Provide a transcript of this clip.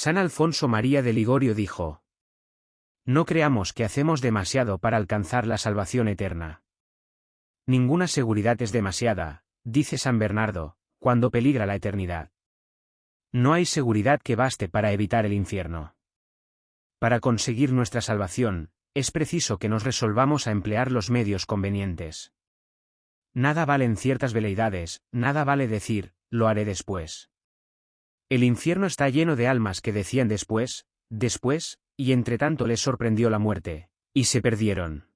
San Alfonso María de Ligorio dijo. No creamos que hacemos demasiado para alcanzar la salvación eterna. Ninguna seguridad es demasiada, dice San Bernardo, cuando peligra la eternidad. No hay seguridad que baste para evitar el infierno. Para conseguir nuestra salvación, es preciso que nos resolvamos a emplear los medios convenientes. Nada valen ciertas veleidades, nada vale decir, lo haré después. El infierno está lleno de almas que decían después, después, y entre tanto les sorprendió la muerte, y se perdieron.